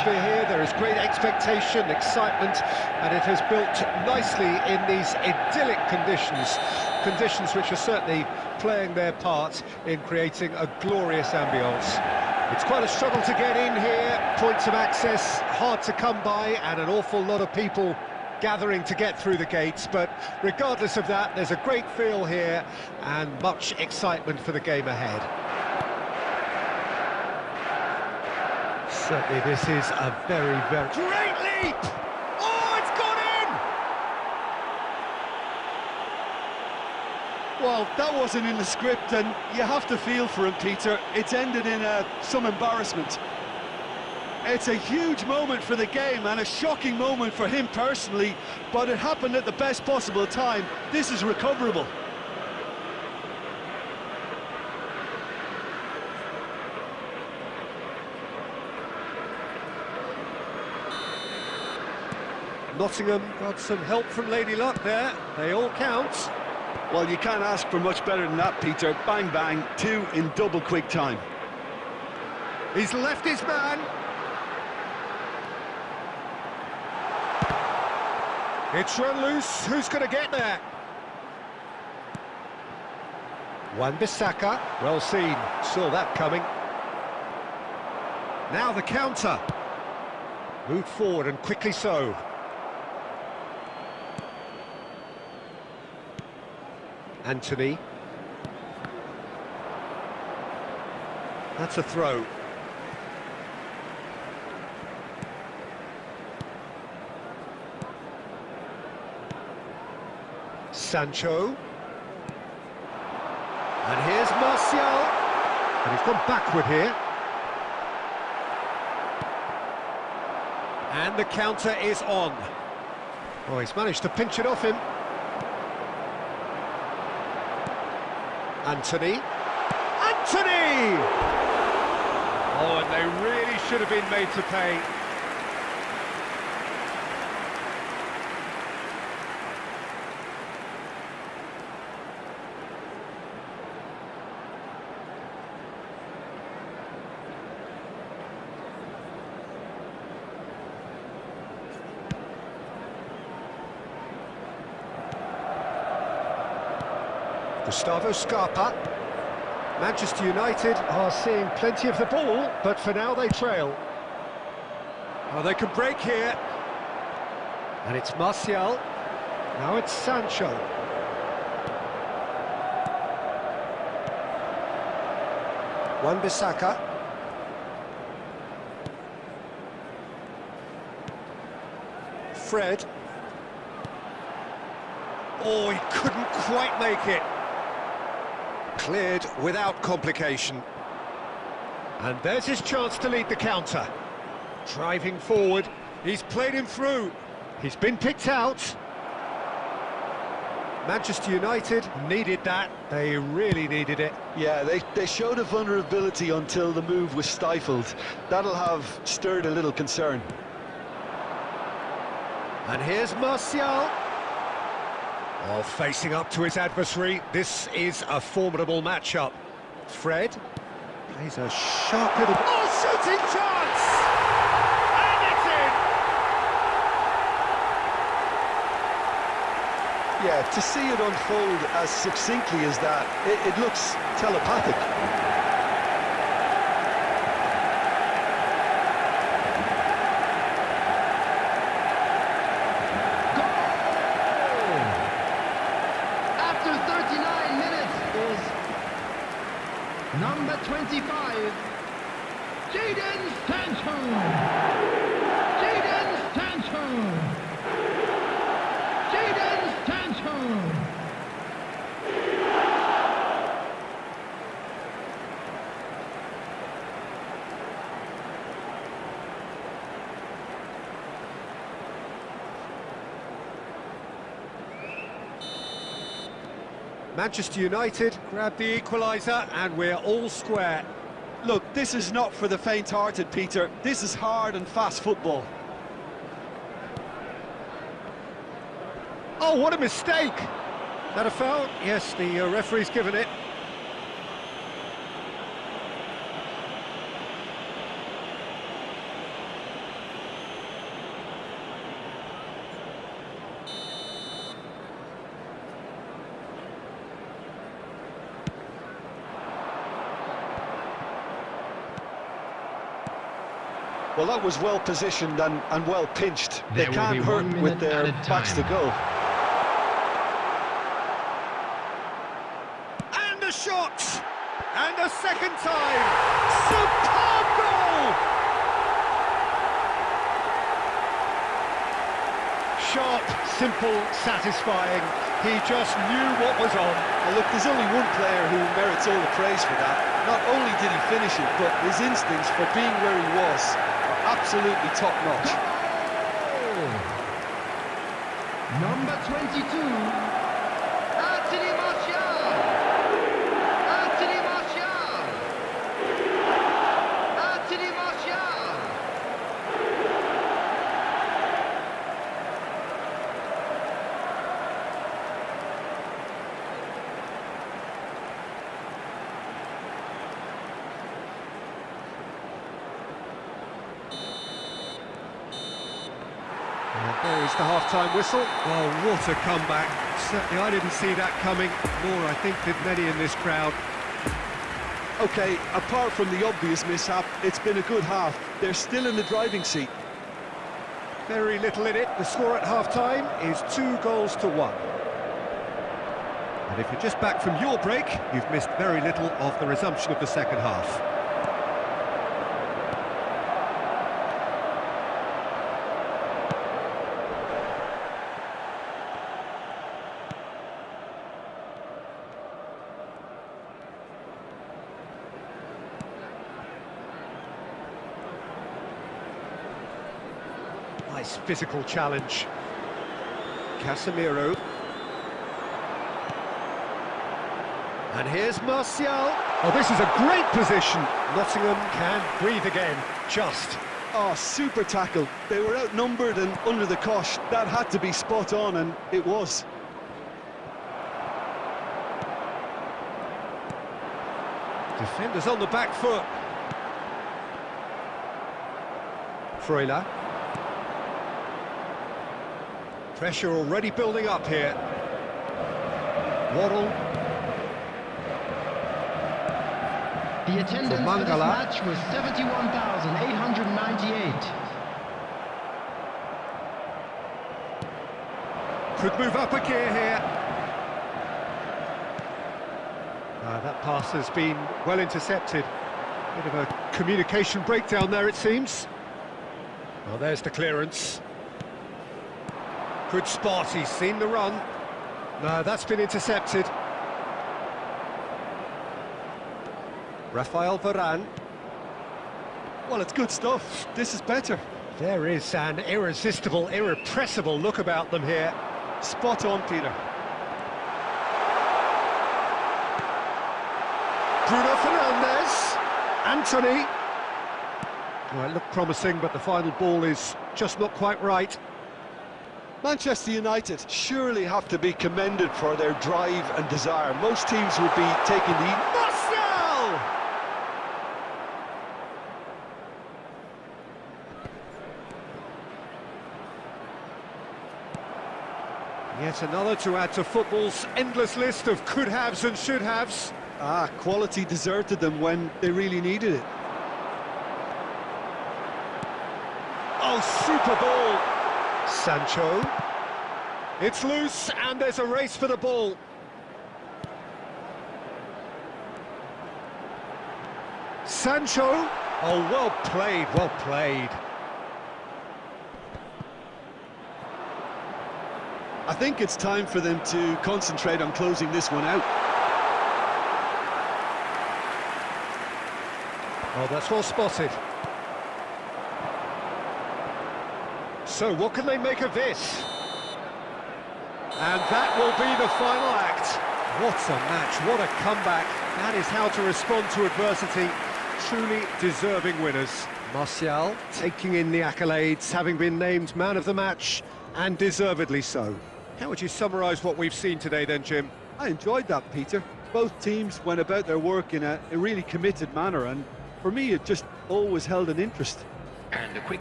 atmosphere here, there is great expectation, excitement, and it has built nicely in these idyllic conditions, conditions which are certainly playing their part in creating a glorious ambience. It's quite a struggle to get in here, points of access hard to come by, and an awful lot of people gathering to get through the gates, but regardless of that, there's a great feel here and much excitement for the game ahead. Certainly this is a very, very... Great leap! Oh, it's gone in! Well, that wasn't in the script, and you have to feel for him, Peter. It's ended in uh, some embarrassment. It's a huge moment for the game and a shocking moment for him personally, but it happened at the best possible time. This is recoverable. Nottingham got some help from Lady Luck there. They all count. Well, you can't ask for much better than that, Peter. Bang, bang, two in double quick time. He's left his man. It's run loose. Who's going to get there? Wan-Bissaka. Well seen. Saw that coming. Now the counter. Moved forward and quickly so. Antony. That's a throw. Sancho. And here's Martial. And he's gone backward here. And the counter is on. Oh, he's managed to pinch it off him. Antony. Anthony! Oh, and they really should have been made to pay. Gustavo Scarpa. Manchester United are seeing plenty of the ball, but for now they trail. Oh, they can break here. And it's Martial. Now it's Sancho. Wan-Bissaka. Fred. Oh, he couldn't quite make it. Cleared without complication. And there's his chance to lead the counter. Driving forward, he's played him through. He's been picked out. Manchester United needed that. They really needed it. Yeah, they, they showed a vulnerability until the move was stifled. That'll have stirred a little concern. And here's Martial. Oh, facing up to his adversary, this is a formidable matchup. Fred plays a sharp little... Oh, shooting chance! And it's in! Yeah, to see it unfold as succinctly as that, it, it looks telepathic. number 25, Jadon Sancho. Jadon Sancho. Jadon Sancho. Manchester United grab the equaliser and we're all square. Look, this is not for the faint-hearted, Peter. This is hard and fast football. Oh, what a mistake! That a foul? Yes, the uh, referee's given it. Well, that was well positioned and, and well pinched. There they can't hurt with their at backs to time. go. And a shot! And a second time! Superb goal! Sharp, simple, satisfying. He just knew what was on. Well, look, there's only one player who merits all the praise for that. Not only did he finish it, but his instincts for being where he was are absolutely top-notch. Number 22, Anthony Martial! Anthony Martial! Anthony Martial! And there is the half-time whistle. Oh, what a comeback. Certainly I didn't see that coming, nor I think did many in this crowd. Okay, apart from the obvious mishap, it's been a good half. They're still in the driving seat. Very little in it. The score at half-time is two goals to one. And if you're just back from your break, you've missed very little of the resumption of the second half. Nice physical challenge. Casemiro. And here's Martial. Oh, this is a great position. Nottingham can breathe again. Just. Oh, super tackle. They were outnumbered and under the cosh. That had to be spot on, and it was. Defenders on the back foot. Freuler. Pressure already building up here. Waddle. The attendance for this match was 71,898. Could move up a gear here. Ah, that pass has been well intercepted. Bit of a communication breakdown there, it seems. Well, there's the clearance. Good spot, he's seen the run. No, that's been intercepted. Rafael Varane. Well, it's good stuff. This is better. There is an irresistible, irrepressible look about them here. Spot on, Peter. Bruno Fernandes. Antony. Well, it looked promising, but the final ball is just not quite right. Manchester United surely have to be commended for their drive and desire. Most teams would be taking the... Martial! Yet another to add to football's endless list of could-haves and should-haves. Ah, quality deserted them when they really needed it. Oh, super ball! Sancho. It's loose, and there's a race for the ball. Sancho. Oh, well played, well played. I think it's time for them to concentrate on closing this one out. Oh, that's well spotted. So, what can they make of this? And that will be the final act. What a match, what a comeback. That is how to respond to adversity. Truly deserving winners. Martial taking in the accolades, having been named man of the match, and deservedly so. How would you summarise what we've seen today then, Jim? I enjoyed that, Peter. Both teams went about their work in a, a really committed manner, and for me, it just always held an interest. And a quick